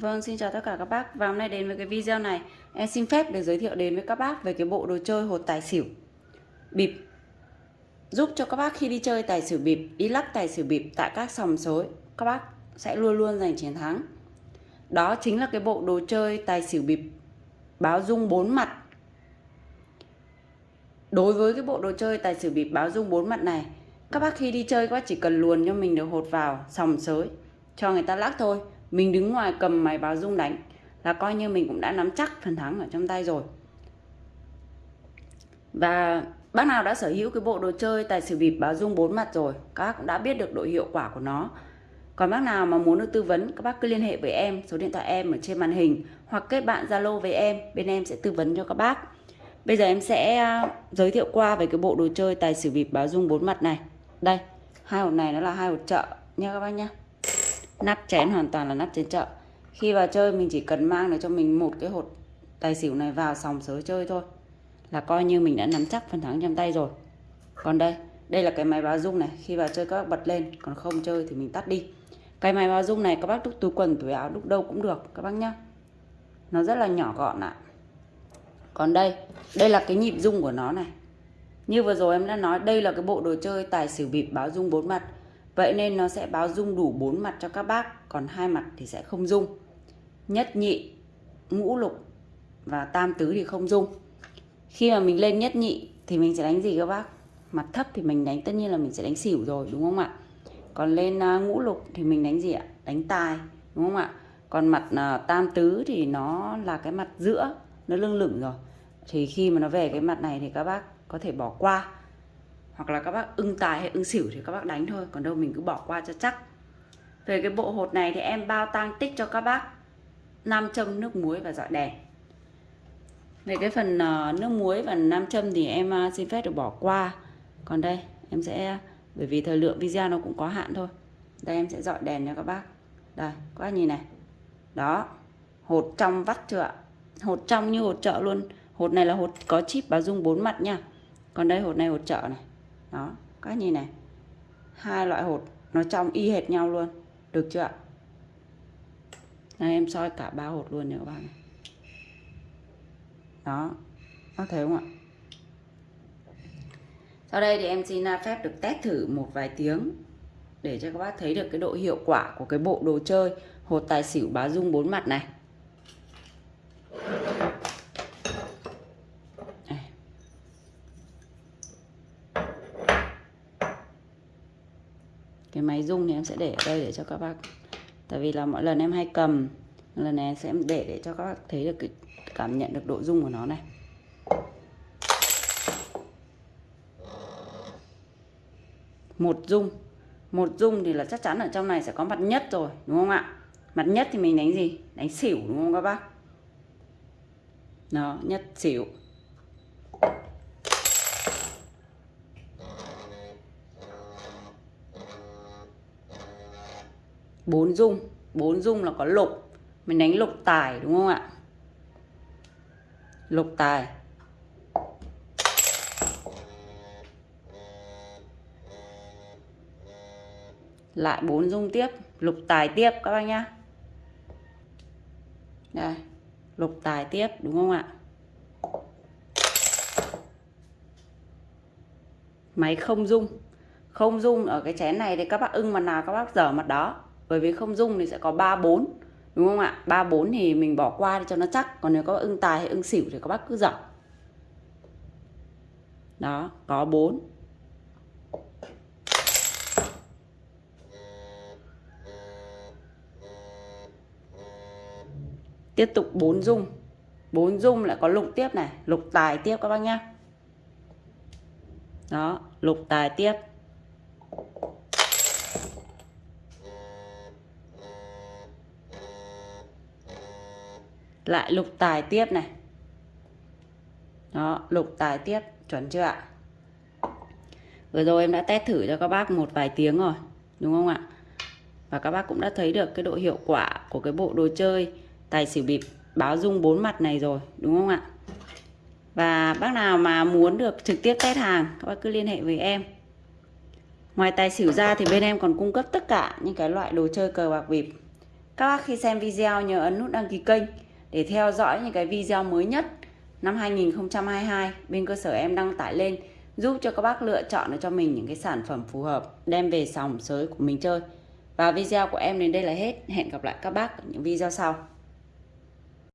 Vâng, xin chào tất cả các bác. Và hôm nay đến với cái video này. Em xin phép được giới thiệu đến với các bác Về cái bộ đồ chơi hột tài xỉu Bịp. Giúp cho các bác khi đi chơi tài xỉu bịp Đi lắc tài xỉu bịp tại các sòng sối Các bác sẽ luôn luôn giành chiến thắng. Đó chính là cái bộ đồ chơi tài xỉu bịp Báo dung bốn mặt. Đối với cái bộ đồ chơi tài xỉu bịp báo dung bốn mặt này Các bác khi đi chơi các bác chỉ cần luồn cho mình được hột vào sòng sới Cho người ta lắc thôi mình đứng ngoài cầm máy báo rung đánh là coi như mình cũng đã nắm chắc phần thắng ở trong tay rồi. Và bác nào đã sở hữu cái bộ đồ chơi tài xỉu bịp báo rung bốn mặt rồi, các bác cũng đã biết được độ hiệu quả của nó. Còn bác nào mà muốn được tư vấn, các bác cứ liên hệ với em, số điện thoại em ở trên màn hình, hoặc kết bạn zalo với em, bên em sẽ tư vấn cho các bác. Bây giờ em sẽ à, giới thiệu qua về cái bộ đồ chơi tài xỉu bịp báo rung bốn mặt này. Đây, hai hộp này nó là hai hộp chợ nha các bác nhé nắp chén hoàn toàn là nắp trên chợ. Khi vào chơi, mình chỉ cần mang được cho mình một cái hột tài xỉu này vào sòng sới chơi thôi. Là coi như mình đã nắm chắc phần thắng trong tay rồi. Còn đây đây là cái máy báo rung này. Khi vào chơi, các bác bật lên. Còn không chơi thì mình tắt đi. Cái máy báo rung này, các bác đúc túi quần, túi áo đúc đâu cũng được, các bác nhá. Nó rất là nhỏ gọn ạ. Còn đây đây là cái nhịp rung của nó này. Như vừa rồi em đã nói, đây là cái bộ đồ chơi tài xỉu bịp báo rung bốn mặt. Vậy nên nó sẽ báo dung đủ bốn mặt cho các bác, còn hai mặt thì sẽ không dung Nhất nhị, ngũ lục và tam tứ thì không dung Khi mà mình lên nhất nhị thì mình sẽ đánh gì các bác? Mặt thấp thì mình đánh tất nhiên là mình sẽ đánh xỉu rồi đúng không ạ? Còn lên à, ngũ lục thì mình đánh gì ạ? Đánh tài đúng không ạ? Còn mặt à, tam tứ thì nó là cái mặt giữa, nó lưng lửng rồi. Thì khi mà nó về cái mặt này thì các bác có thể bỏ qua hoặc là các bác ưng tài hay ưng xỉu thì các bác đánh thôi, còn đâu mình cứ bỏ qua cho chắc. Về cái bộ hột này thì em bao tang tích cho các bác nam châm nước muối và dọi đèn. Về cái phần ờ, nước muối và nam châm thì em ờ, xin phép được bỏ qua. Còn đây, em sẽ, bởi vì thời lượng video nó cũng có hạn thôi. Đây, em sẽ dọi đèn cho các bác. Đây, các bác nhìn này. Đó, hột trong vắt chưa ạ? Hột trong như hột chợ luôn. Hột này là hột có chip báo dung bốn mặt nha. Còn đây, hột này hột chợ này đó, các nhìn này. Hai loại hột, nó trong y hệt nhau luôn. Được chưa ạ? Đây, em soi cả ba hột luôn nữa các bạn đó có thấy không ạ? Sau đây thì em xin à, phép được test thử một vài tiếng để cho các bác thấy được cái độ hiệu quả của cái bộ đồ chơi hột tài xỉu bá dung bốn mặt này. Cái máy rung thì em sẽ để ở đây để cho các bác. Tại vì là mỗi lần em hay cầm lần này sẽ để để cho các bác thấy được cái cảm nhận được độ rung của nó này. Một rung một rung thì là chắc chắn ở trong này sẽ có mặt nhất rồi, đúng không ạ? Mặt nhất thì mình đánh gì? Đánh xỉu, đúng không các bác? Đó, nhất xỉu. Bốn dung. Bốn dung là có lục. Mình đánh lục tài, đúng không ạ? Lục tài. Lại bốn dung tiếp. Lục tài tiếp, các bác nhá. Đây. Lục tài tiếp, đúng không ạ? Máy không dung. Không dung ở cái chén này thì các bác ưng mặt nào các bác dở mặt đó bởi vì không dung thì sẽ có 3 4 đúng không ạ? 3 4 thì mình bỏ qua cho nó chắc, còn nếu có ưng tài hay ưng xỉu thì các bác cứ dọc đó, có 4 tiếp tục 4 dung. 4 dung lại có lục tiếp này, lục tài tiếp các bác nhá. Đó, lục tài tiếp. Lại lục tài tiếp này. Đó, lục tài tiếp, chuẩn chưa ạ? Vừa rồi em đã test thử cho các bác một vài tiếng rồi, đúng không ạ? Và các bác cũng đã thấy được cái độ hiệu quả của cái bộ đồ chơi tài xỉu bịp báo dung bốn mặt này rồi, đúng không ạ? Và bác nào mà muốn được trực tiếp test hàng, các bác cứ liên hệ với em. Ngoài tài xỉu ra thì bên em còn cung cấp tất cả những cái loại đồ chơi cờ bạc bịp. Các bác khi xem video nhớ ấn nút đăng ký kênh để theo dõi những cái video mới nhất năm 2022 bên cơ sở em đăng tải lên, giúp cho các bác lựa chọn cho mình những cái sản phẩm phù hợp, đem về sòng sới của mình chơi. Và video của em đến đây là hết. Hẹn gặp lại các bác ở những video sau.